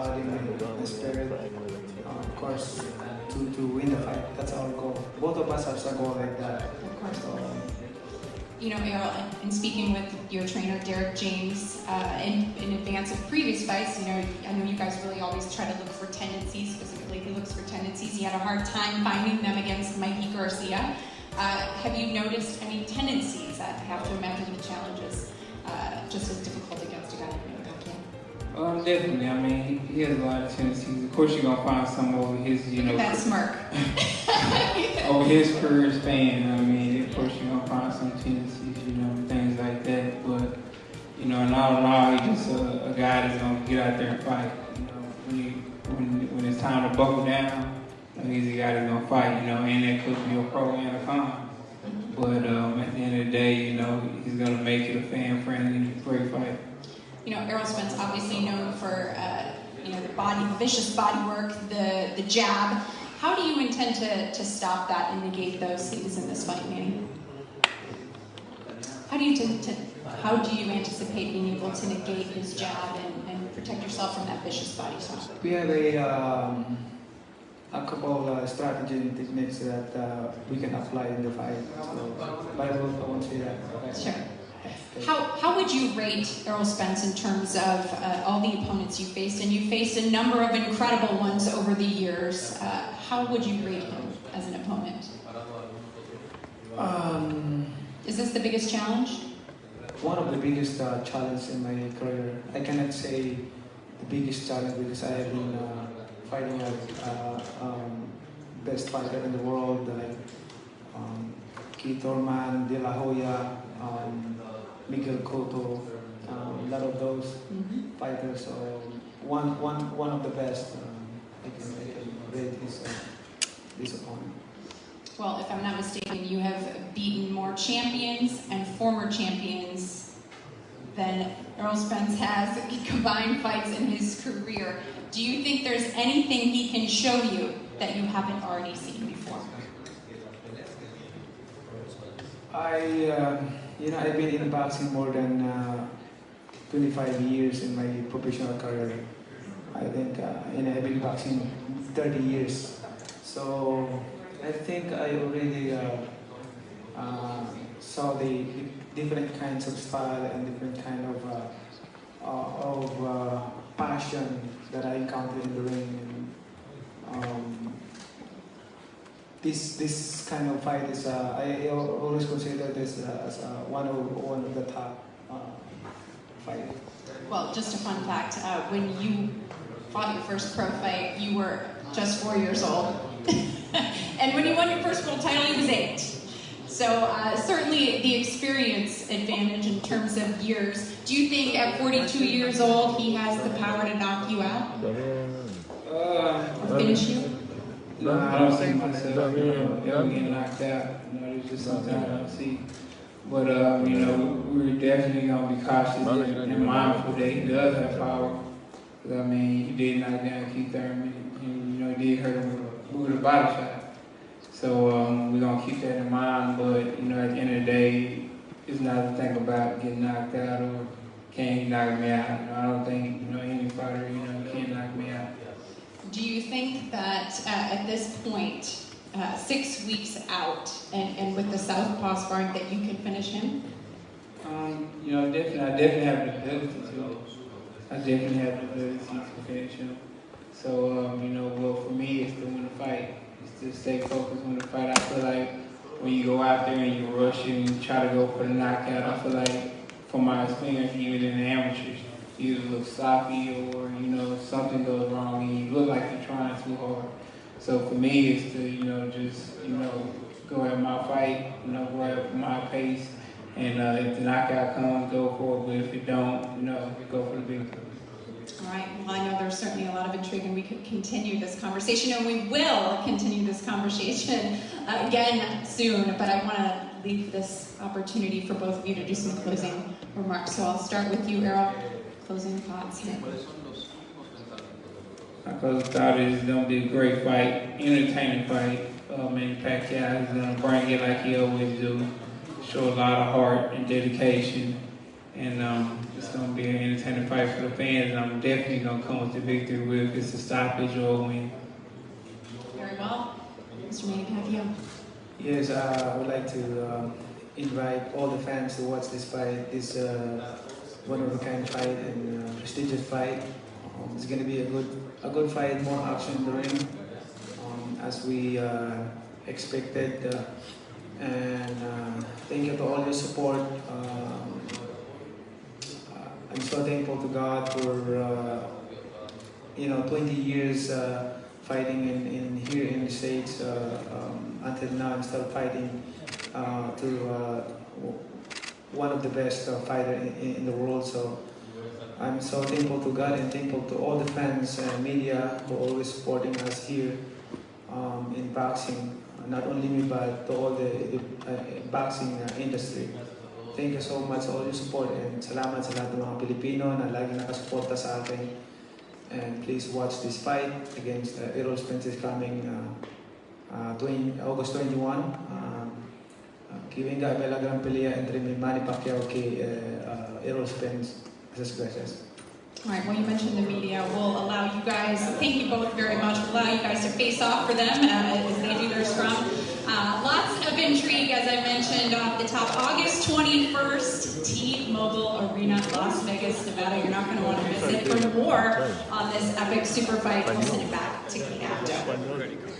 my spirit, uh, of course, to, to win the fight. That's our goal. Both of us have a goal like that. Of course. So, You know, Errol, in speaking with your trainer, Derek James, uh, in, in advance of previous fights, you know, I know you guys really always try to look for tendencies, specifically he looks for tendencies. He had a hard time finding them against Mikey Garcia. Uh, have you noticed any tendencies? I have to imagine the challenges definitely. I mean, he, he has a lot of tendencies. Of course, you're gonna find some over his, you know, That smirk. over his career span. I mean, of course, you're gonna find some tendencies, you know, things like that. But you know, in all in all, he's just a, a guy that's gonna get out there and fight. You know, when you, when when it's time to buckle down, he's a guy that's gonna fight. You know, and that could be a pro and a con. But um, at the end of the day, you know, he's gonna make it a fan-friendly, great fight. You know, Errol Spence obviously known for uh, you know the body, the vicious body work, the the jab. How do you intend to, to stop that and negate those things in this fight, Manny? How do you t- t- how do you anticipate being able to negate his jab and, and protect yourself from that vicious body shot? we have a, um, a couple uh, strategy and techniques that uh, we can apply in the fight. So, but I won't say that. Okay. Sure. How, how would you rate Errol Spence in terms of uh, all the opponents you faced? And you faced a number of incredible ones over the years. Uh, how would you rate him as an opponent? Um, Is this the biggest challenge? one of the biggest uh, challenges in my career. I cannot say the biggest challenge because I have been uh, fighting a uh, um, best fighter in the world like um, Keith Thurman, De La Hoya, um, Miguel Cotto, um, a lot of those Mm-hmm. fighters. So one, one, one of the best. Um, I can, I can rate his, uh, his opponent. Well, if I'm not mistaken, you have beaten more champions and former champions than Errol Spence has combined fights in his career. Do you think there's anything he can show you that you haven't already seen before? I, uh, you know, I've been in boxing more than uh, 25 years in my professional career. I think, uh, and I've been boxing 30 years. So I think I already uh, uh, saw the different kinds of style and different kind of uh, uh, of passion that I encountered in the ring. And, um, this this kind of fight is uh, I al- always consider this uh, as uh, one of one of the top uh, fight. Well, just a fun fact uh, when you fought your first pro fight, you were just four years old. and when you won your first world title, he was eight. So, uh, certainly the experience advantage in terms of years. Do you think at 42 years old he has the power to knock you out Uh, or finish you? No, I don't see myself you know, ever getting knocked out. You know, there's just something I don't see. But, um, you know, we're definitely going to be cautious and, and mindful that he does have power. 'Cause, I mean, he did knock down Keith Thurman, and, you know, he did hurt him with a, with a body shot. So um, we're going to keep that in mind. But, you know, at the end of the day, it's not to think about getting knocked out or can he knock me out. You know, I don't think, you know, any fighter, you know, can knock me out. Do you think that uh, at this point, uh, six weeks out, and, and with the southpaw sparring, that you can finish him? Um, you know, definitely, I definitely have the ability to. I definitely have the ability to finish him. So, um, you know, well, for me, it's to win the fight. It's to stay focused on the fight. I feel like when you go out there and you rush and you try to go for the knockout, I feel like, from my experience, even in the amateurs, you look sloppy or, you know, something goes wrong and you look like you're trying too hard. So for me, it's to, you know, just, you know, go at my fight, you know, go at my pace. And uh, if the knockout comes, go for it. But if it don't, you know, go for the one. All right. Well, I know there's certainly a lot of intrigue, and we could continue this conversation, and we will continue this conversation again soon. But I want to leave this opportunity for both of you to do some closing remarks. So I'll start with you, Errol. Closing thoughts. here. My closing thought is it's gonna be a great fight, entertaining fight. Uh, Manny Pacquiao is gonna bring it like he always do. Show a lot of heart and dedication, and um, it's going to be an entertaining fight for the fans, and I'm definitely going to come with the victory with it's a stoppage or a win. Very well. Mr. Manning, can I have you? Yes, uh, I would like to um, invite all the fans to watch this fight. This uh, one of a kind fight and prestigious fight. Um, it's going to be a good, a good fight, more action in the ring, um, as we uh, expected. Uh, and uh, thank you to all your support. Um, uh, I'm so thankful to God for uh, you know 20 years fighting in, in here in the states. Um, until now, I'm still fighting to one of the best uh, fighter in, in the world. So I'm so thankful to God and thankful to all the fans and media who always supporting us here um, in boxing. Not only me, but to all the, the uh, boxing uh, industry. Thank you so much all your support and salamat sa lahat ng mga Pilipino na lagi nakasuporta sa akin. And please watch this fight against uh, Errol Spence is coming uh, uh, 20, August 21. Que venga a ver la gran pelea entre mi Manny Pacquiao que uh, Errol Spence. Gracias. All right, well, you mentioned the media. We'll allow you guys, thank you both very much. We'll allow you guys to face off for them uh, as they do their scrum. Uh, lots of intrigue, as I mentioned off the top. August 21st, T-Mobile Arena, Las Vegas, Nevada. You're not going to want to miss it. For more on this epic super fight, we'll send it back to Kate.